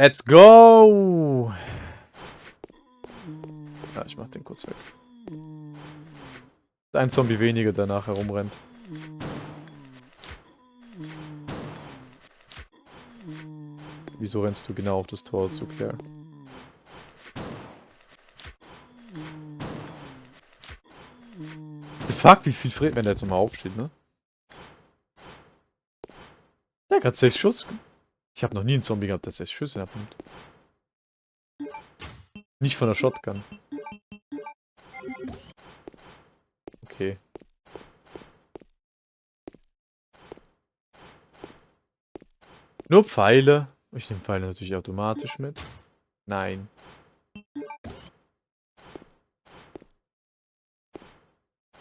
Let's go! Ja, ich mach den kurz weg. Ein Zombie weniger, der nachher rumrennt. Wieso rennst du genau auf das Tor zu, Claire? The fuck, wie viel Fred, wenn der jetzt nochmal aufsteht, ne? Der hat 6 Schuss. Ich habe noch nie einen Zombie gehabt, der 6 Schüsse abnimmt. Nicht von der Shotgun. Okay. Nur Pfeile. Ich nehme Pfeile natürlich automatisch mit. Nein.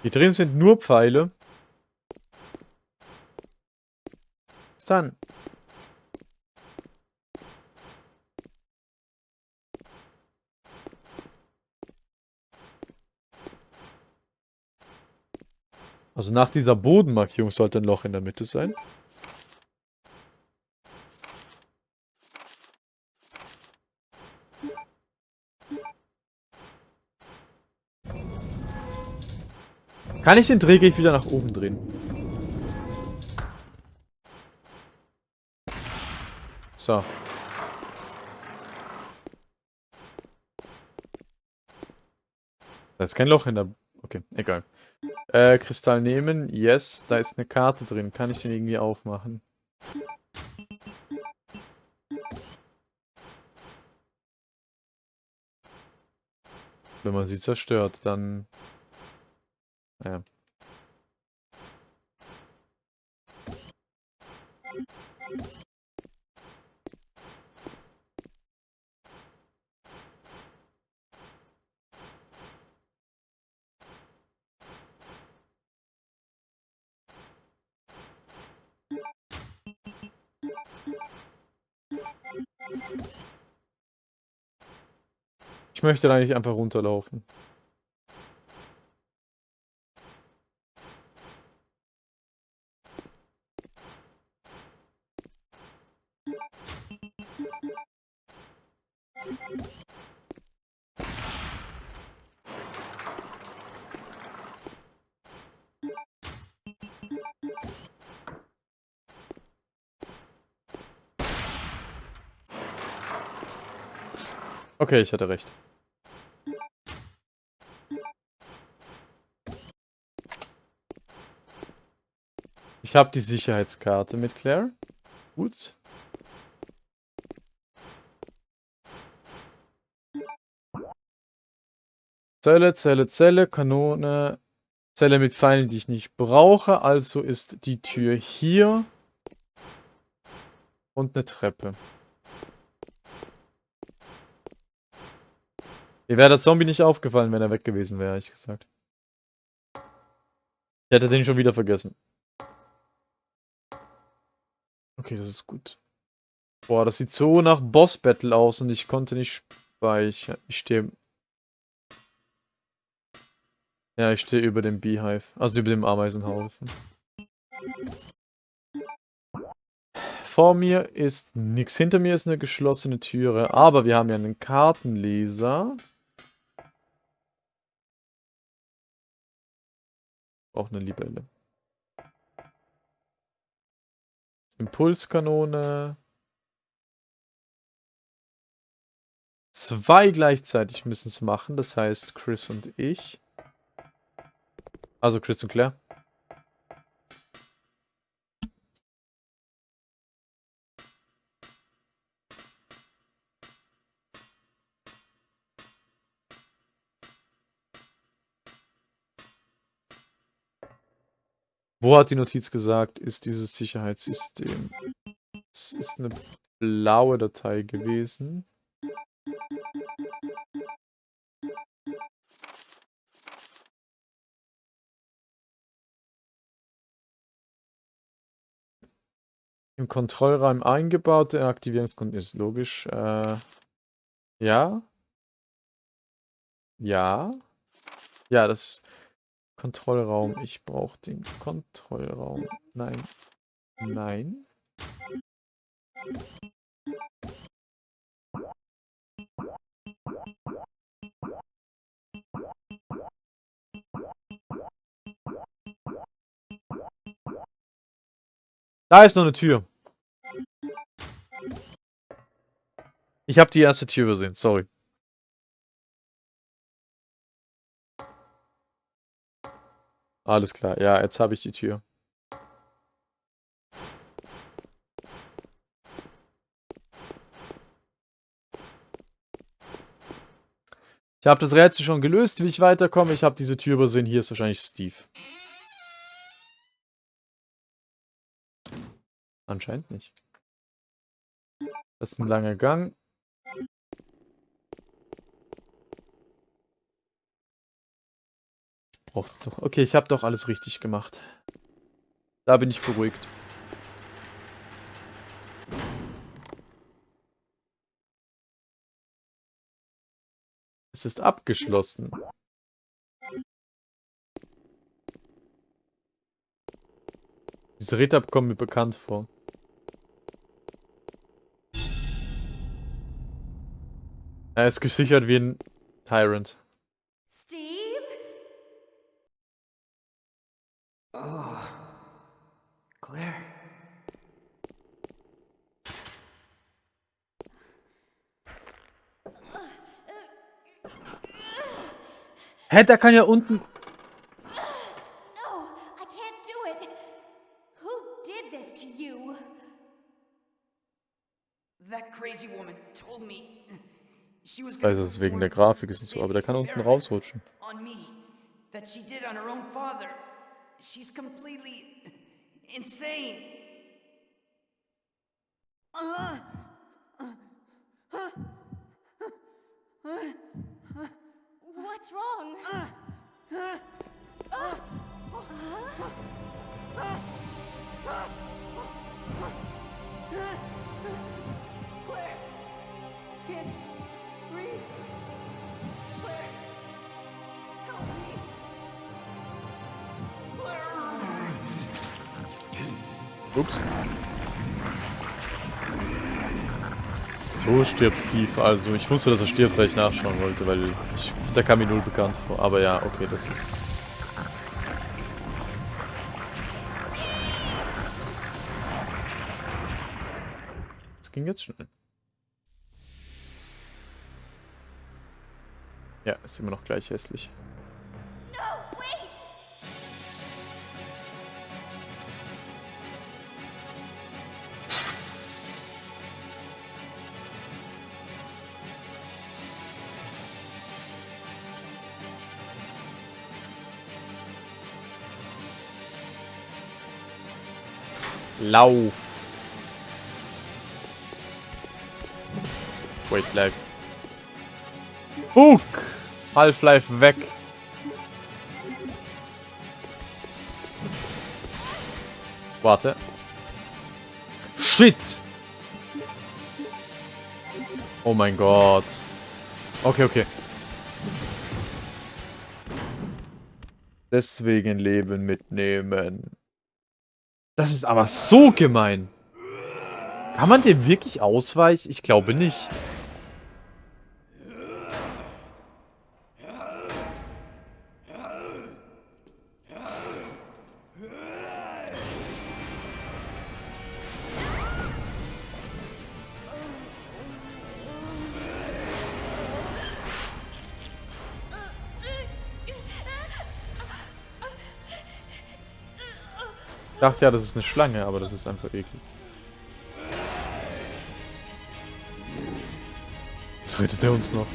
Hier drin sind nur Pfeile. Bis dann. Also nach dieser Bodenmarkierung sollte ein Loch in der Mitte sein. Kann ich den Drehgeg wieder nach oben drehen? So. Da ist kein Loch in der... Okay, egal. Äh, Kristall nehmen. Yes, da ist eine Karte drin. Kann ich den irgendwie aufmachen? Wenn man sie zerstört, dann ja. Ich möchte da nicht einfach runterlaufen. Okay, ich hatte recht. Ich habe die Sicherheitskarte mit Claire. Gut. Zelle, Zelle, Zelle, Kanone, Zelle mit Pfeilen, die ich nicht brauche. Also ist die Tür hier. Und eine Treppe. Mir wäre der Zombie nicht aufgefallen, wenn er weg gewesen wäre, ich gesagt. Ich hätte den schon wieder vergessen. Okay, das ist gut. Boah, das sieht so nach Boss-Battle aus und ich konnte nicht speichern. Ich stehe... Ja, ich stehe über dem Beehive. Also über dem Ameisenhaufen. Vor mir ist nichts. Hinter mir ist eine geschlossene Türe. Aber wir haben ja einen Kartenleser. Auch eine Libelle. Impulskanone. Zwei gleichzeitig müssen es machen, das heißt Chris und ich. Also Chris und Claire. Wo hat die Notiz gesagt, ist dieses Sicherheitssystem? Es ist eine blaue Datei gewesen. Im Kontrollraum eingebaute Aktivierungsgrund ist logisch. Äh, ja. Ja. Ja, das Kontrollraum. Ich brauche den Kontrollraum. Nein. Nein. Da ist noch eine Tür. Ich habe die erste Tür übersehen, sorry. Alles klar, ja, jetzt habe ich die Tür. Ich habe das Rätsel schon gelöst, wie ich weiterkomme. Ich habe diese Tür übersehen. Hier ist wahrscheinlich Steve. Anscheinend nicht. Das ist ein langer Gang. Braucht's doch. Okay, ich habe doch alles richtig gemacht. Da bin ich beruhigt. Es ist abgeschlossen. Diese Räder kommen mir bekannt vor. Er ist gesichert wie ein Tyrant. Steve? Oh. Claire. Hä, der kann ja unten... No, I can't do it. Who did this to you? That crazy woman told me she was Ich gonna weiß, es ist wegen der Grafik ist es so, aber der kann unten rausrutschen. Stirbt Steve also. Ich wusste, dass er stirbt, weil ich nachschauen wollte, weil ich, der kam mir null bekannt vor. Aber ja, okay, das ist... Das ging jetzt schnell. Ja, ist immer noch gleich hässlich. Lauf! Wait, lag. Hook! Half-Life weg! Warte. Shit! Oh mein Gott. Okay, okay. Deswegen Leben mitnehmen. Das ist aber so gemein. Kann man dem wirklich ausweichen? Ich glaube nicht. Dachte ja, das ist eine Schlange, aber das ist einfach eklig. Was redet er uns noch?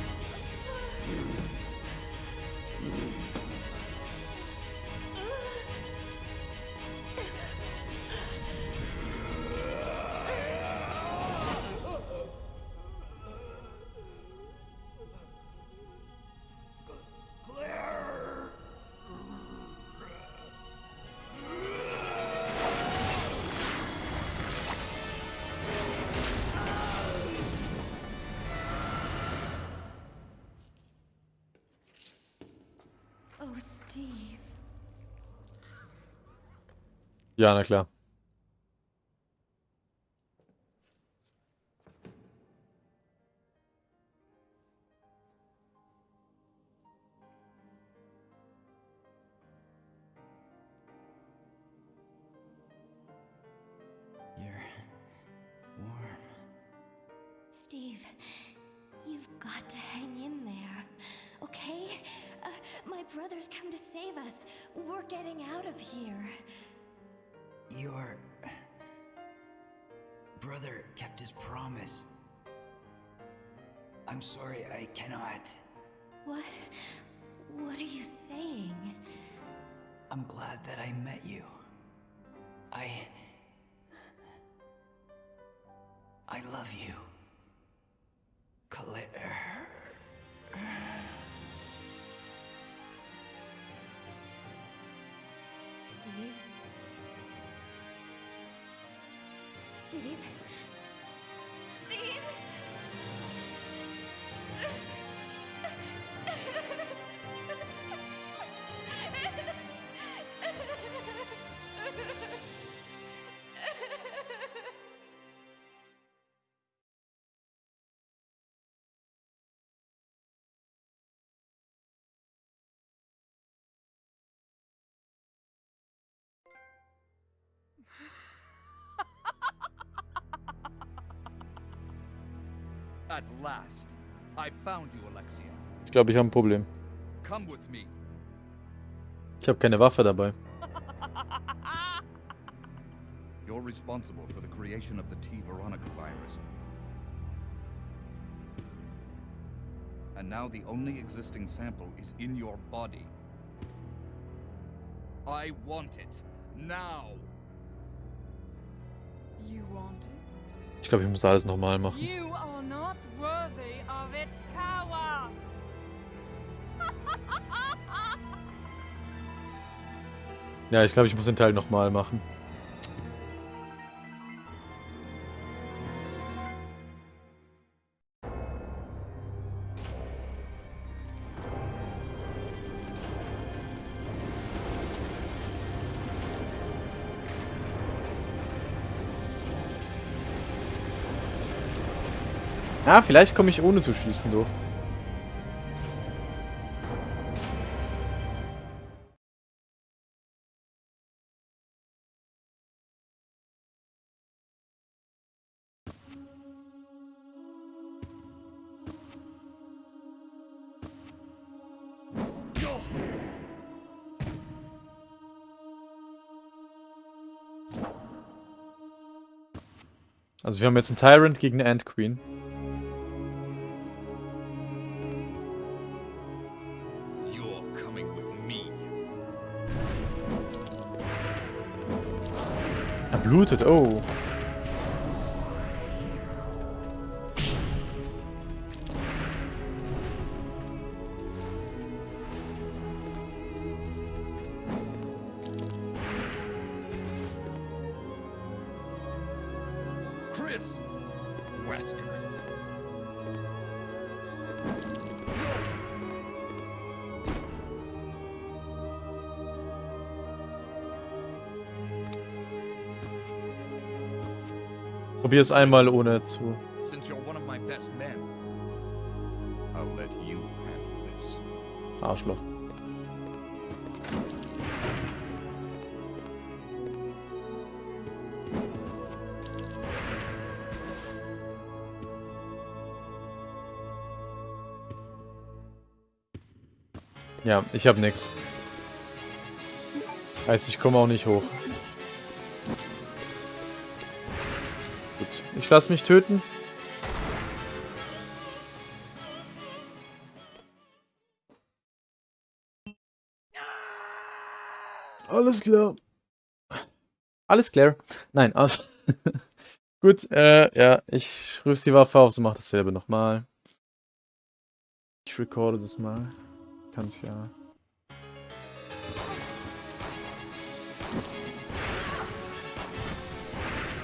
Steve. Ja, na klar. Steve, you've got to hang in there, okay? Uh, my brother's save us. We're getting out of here. Your brother kept his promise. I'm sorry, I cannot. What? What are you saying? I'm glad that I met you. I. I love you. Claire. Steve? Steve? At last, I found you, Alexia. Ich glaube, ich habe ein Problem. Come with me. Ich habe keine Waffe dabei. You're responsible for the creation of the T. Veronica virus. And now the only existing sample is in your body. I want it. Now! You want it? Ich glaube, ich muss alles nochmal machen. Ja, ich glaube, ich muss den Teil nochmal machen. Ja, vielleicht komme ich ohne zu schießen durch. Also wir haben jetzt einen Tyrant gegen eine Ant Queen. Er blutet, oh. Probier es einmal ohne zu. Arschloch. Ja, ich hab nix. Heißt, ich komme auch nicht hoch. Ich lasse mich töten. Alles klar. Alles klar. Nein, also. Gut, äh, ja, ich rüste die Waffe auf, so mach dasselbe nochmal. Ich recorde das mal. Kann's ja.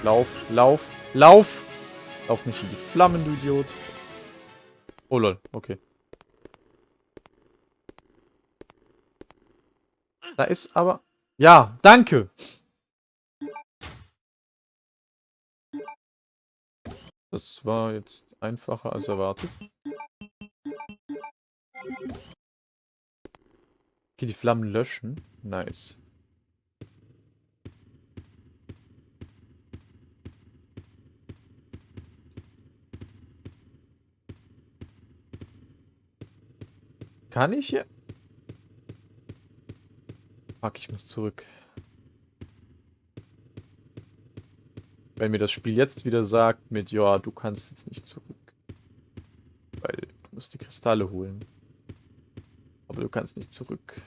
Lauf, lauf, lauf! Lauf nicht in die Flammen, du Idiot. Oh lol, okay. Da ist aber... Ja, danke! Das war jetzt einfacher als erwartet. Okay, die Flammen löschen. Nice. Kann ich hier? Fuck, ich muss zurück. Wenn mir das Spiel jetzt wieder sagt mit, ja, du kannst jetzt nicht zurück. Weil du musst die Kristalle holen. Aber du kannst nicht zurück.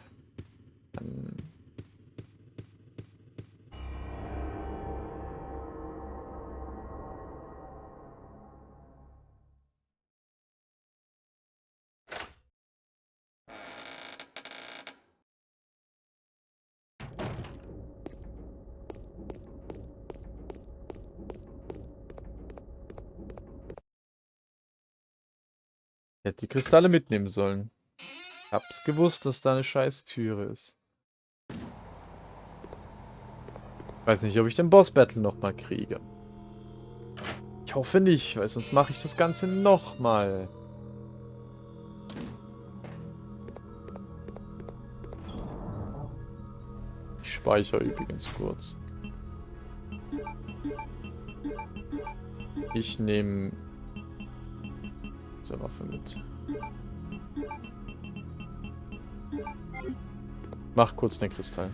Hätte die Kristalle mitnehmen sollen. Hab's gewusst, dass da eine scheiß Türe ist. Weiß nicht, ob ich den Boss-Battle nochmal kriege. Ich hoffe nicht, weil sonst mache ich das Ganze nochmal. Ich speichere übrigens kurz. Ich nehme diese Waffe mit. Mach kurz den Kristall.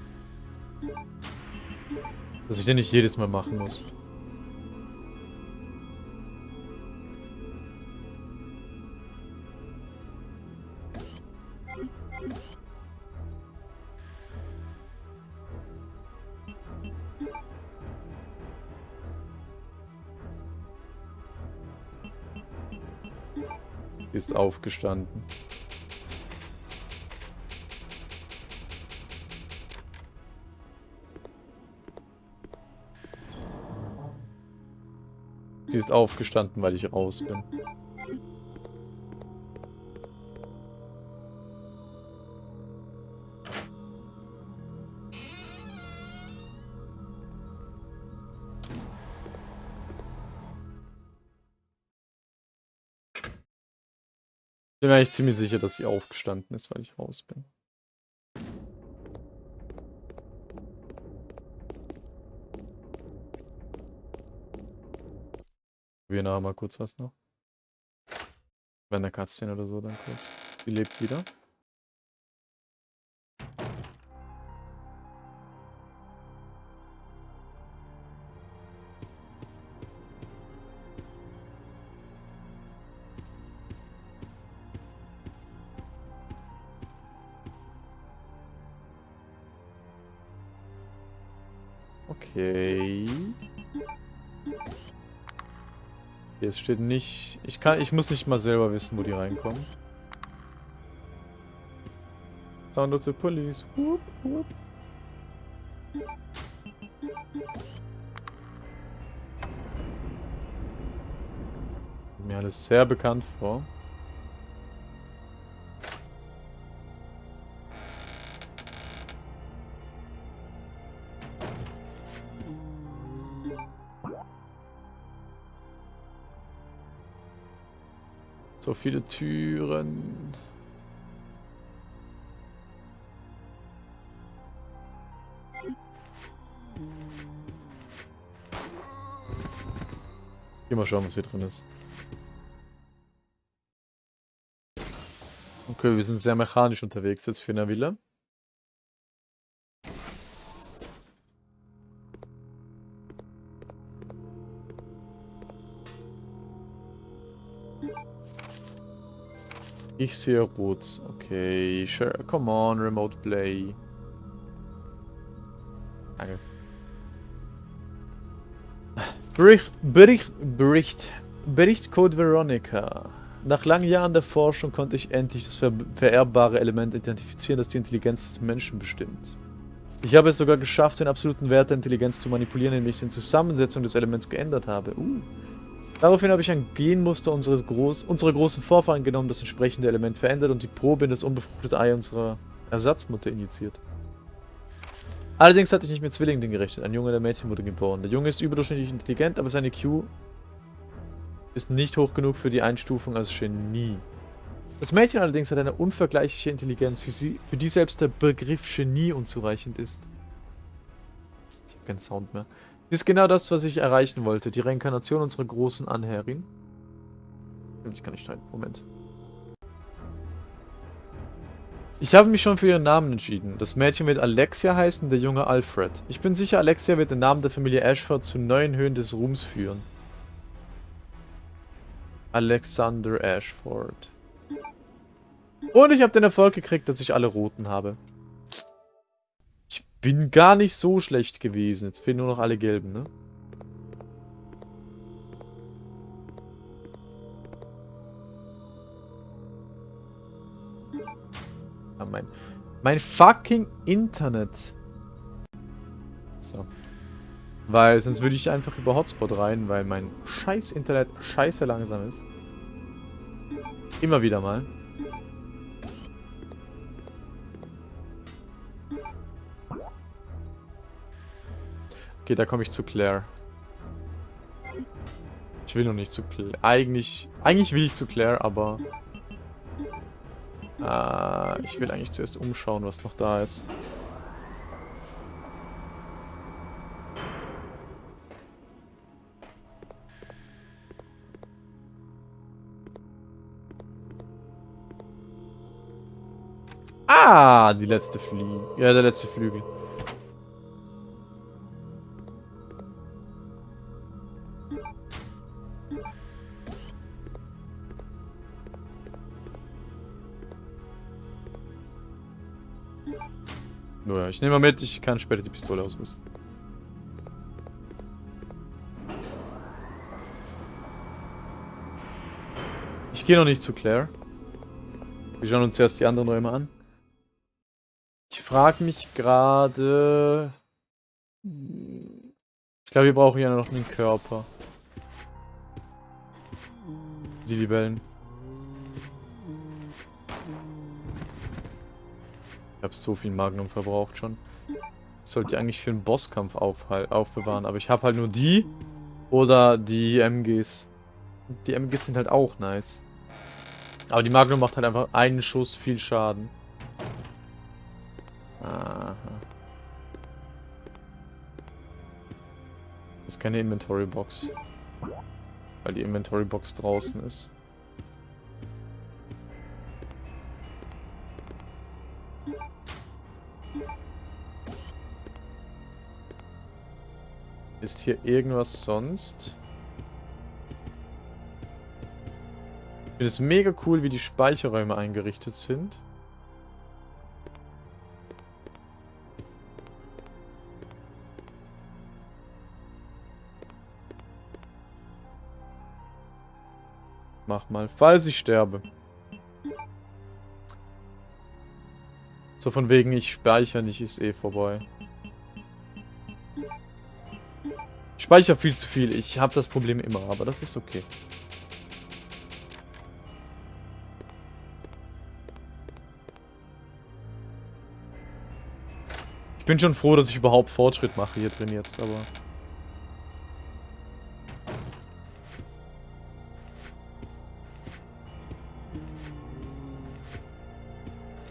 Dass ich den nicht jedes Mal machen muss. Ist aufgestanden. Sie ist aufgestanden, weil ich raus bin. Bin eigentlich ziemlich sicher, dass sie aufgestanden ist, weil ich raus bin. Wir nachher mal kurz was noch. Wenn der Cutscene oder so, dann kurz. Sie lebt wieder. Okay. Hier steht nicht. Ich kann. Ich muss nicht mal selber wissen, wo die reinkommen. Sound of the police. Whoop, whoop. Mir alles sehr bekannt vor. Viele Türen. Geh mal schauen, was hier drin ist. Okay, wir sind sehr mechanisch unterwegs jetzt für eine Villa. Ich sehe rot. Okay, sure. Come on, Remote Play. Danke. Bericht, Bericht, Bericht. Bericht Code Veronica. Nach langen Jahren der Forschung konnte ich endlich das ver vererbbare Element identifizieren, das die Intelligenz des Menschen bestimmt. Ich habe es sogar geschafft, den absoluten Wert der Intelligenz zu manipulieren, indem ich die Zusammensetzung des Elements geändert habe. Uh. Daraufhin habe ich ein Genmuster unseres Groß unserer großen Vorfahren genommen, das entsprechende Element verändert und die Probe in das unbefruchtete Ei unserer Ersatzmutter injiziert. Allerdings hatte ich nicht mit Zwillingen gerechnet. Ein Junge der Mädchen wurde geboren. Der Junge ist überdurchschnittlich intelligent, aber seine Q ist nicht hoch genug für die Einstufung als Genie. Das Mädchen allerdings hat eine unvergleichliche Intelligenz, für, sie, für die selbst der Begriff Genie unzureichend ist. Ich habe keinen Sound mehr. Das ist genau das, was ich erreichen wollte. Die Reinkarnation unserer großen Anhärin. Ich kann nicht streiten. Moment. Ich habe mich schon für ihren Namen entschieden. Das Mädchen wird Alexia heißen, der Junge Alfred. Ich bin sicher, Alexia wird den Namen der Familie Ashford zu neuen Höhen des Ruhms führen. Alexander Ashford. Und ich habe den Erfolg gekriegt, dass ich alle Roten habe. Bin gar nicht so schlecht gewesen. Jetzt fehlen nur noch alle Gelben, ne? Ah, mein, mein fucking Internet. So. Weil sonst würde ich einfach über Hotspot rein, weil mein scheiß Internet scheiße langsam ist. Immer wieder mal. Okay, da komme ich zu Claire. Ich will noch nicht zu Claire. Eigentlich, eigentlich will ich zu Claire, aber... Äh, ich will eigentlich zuerst umschauen, was noch da ist. Ah, die letzte Flügel. Ja, der letzte Flügel. Ich nehme mal mit, ich kann später die Pistole ausrüsten. Ich gehe noch nicht zu Claire. Wir schauen uns erst die anderen Räume an. Ich frage mich gerade... Ich glaube, wir brauchen ja noch einen Körper. Die Libellen. Habe so viel Magnum verbraucht schon. Ich sollte die eigentlich für einen Bosskampf aufbewahren, aber ich habe halt nur die oder die MGs. Die MGs sind halt auch nice. Aber die Magnum macht halt einfach einen Schuss viel Schaden. Aha. Das ist keine Inventory Box. Weil die Inventory Box draußen ist. Hier irgendwas sonst? Ich finde es mega cool, wie die Speicherräume eingerichtet sind. Mach mal, falls ich sterbe. So von wegen, ich speichere nicht, ist eh vorbei. Ich speichere viel zu viel. Ich habe das Problem immer, aber das ist okay. Ich bin schon froh, dass ich überhaupt Fortschritt mache hier drin jetzt, aber...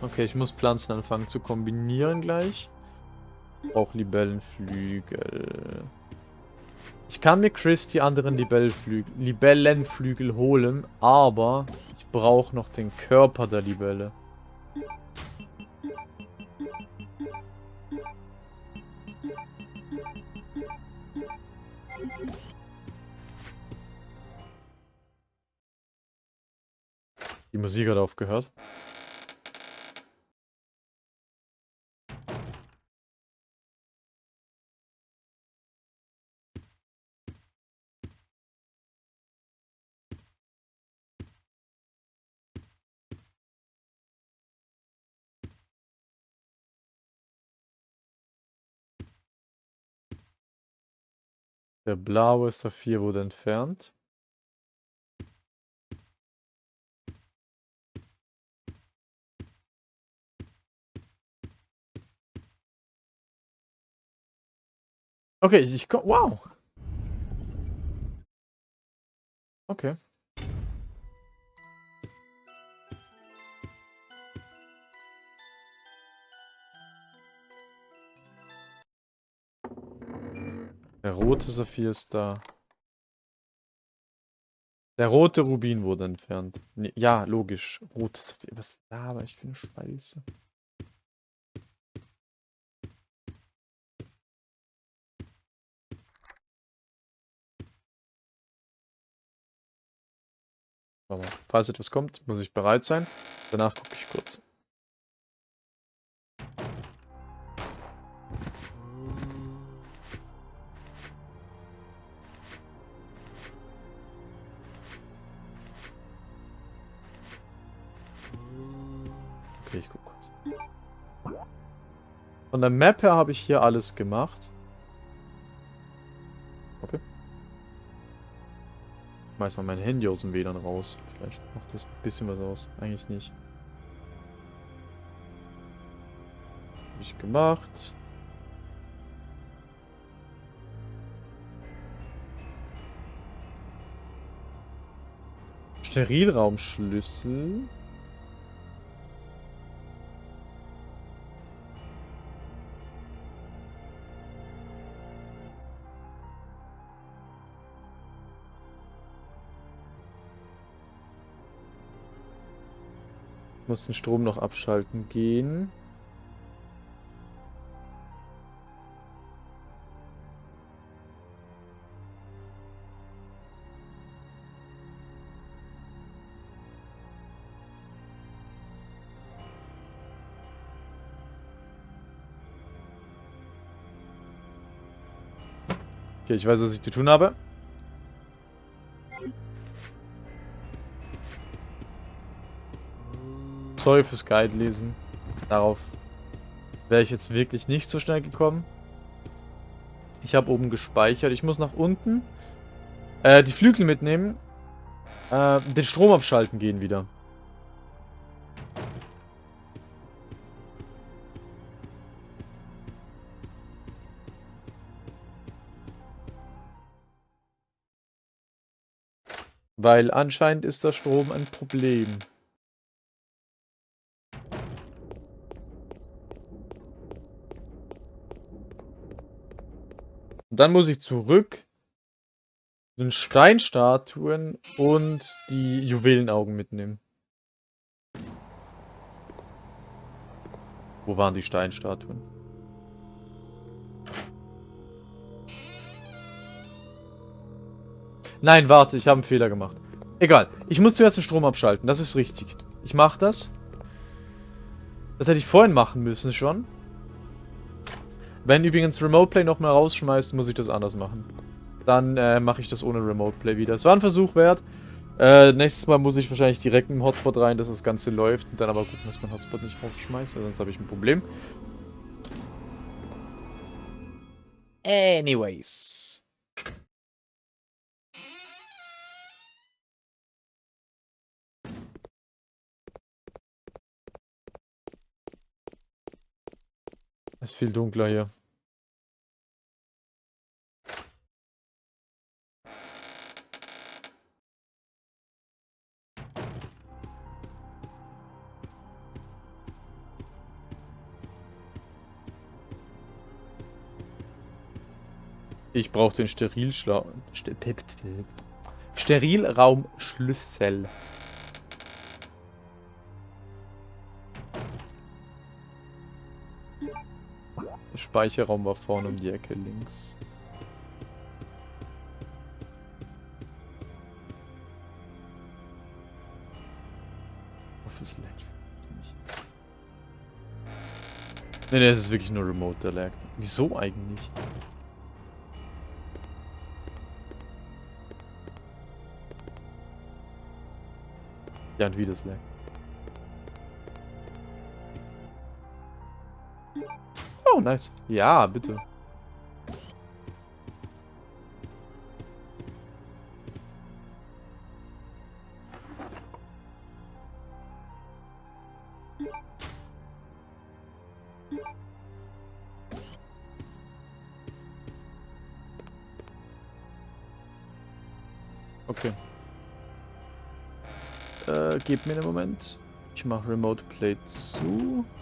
Okay, ich muss Pflanzen anfangen zu kombinieren gleich. Auch Libellenflügel. Ich kann mir Chris die anderen Libellenflügel, holen, aber ich brauche noch den Körper der Libelle. Die Musik hat aufgehört. Der blaue Saphir wurde entfernt. Okay, ich komm. Wow! Okay. Der rote Saphir ist da. Der rote Rubin wurde entfernt. Nee, ja, logisch. Rotes. Was laber ich für eine Scheiße? Falls etwas kommt, muss ich bereit sein. Danach gucke ich kurz. Von der Map her habe ich hier alles gemacht. Okay. Ich schmeiß mal mein Handy aus dem WLAN raus. Vielleicht macht das ein bisschen was aus. Eigentlich nicht. Hab ich gemacht. Sterilraumschlüssel. Muss den Strom noch abschalten gehen. Okay, ich weiß, was ich zu tun habe. Teufels Guide lesen. Darauf wäre ich jetzt wirklich nicht so schnell gekommen. Ich habe oben gespeichert. Ich muss nach unten äh, die Flügel mitnehmen. Äh, den Strom abschalten gehen wieder. Weil anscheinend ist der Strom ein Problem. Und dann muss ich zurück zu den Steinstatuen und die Juwelenaugen mitnehmen. Wo waren die Steinstatuen? Nein, warte, ich habe einen Fehler gemacht. Egal, ich muss zuerst den Strom abschalten, das ist richtig. Ich mache das. Das hätte ich vorhin machen müssen schon. Wenn übrigens Remote Play nochmal rausschmeißt, muss ich das anders machen. Dann äh, mache ich das ohne Remote Play wieder. Es war ein Versuch wert. Äh, nächstes Mal muss ich wahrscheinlich direkt im Hotspot rein, dass das Ganze läuft. Und dann aber gucken, dass mein Hotspot nicht rausschmeißt, sonst habe ich ein Problem. Anyways. Es ist viel dunkler hier. Ich brauche den Sterilschla Ster Sterilraumschlüssel. Der Speicherraum war vorne um die Ecke links. Office lag. Ne, das ist wirklich nur Remote, der lag. Wieso eigentlich? Ja, und wie das lag. Oh, nice. Ja, bitte. Gebt mir einen Moment. Ich mache Remote Play zu.